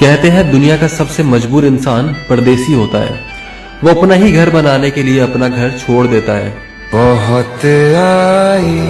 कहते हैं, दुनिया का सबसे मजबूर इंसान परदेसी होता है। वो अपना ही घर बनाने के लिए अपना घर छोड़ देता है। बहुत आई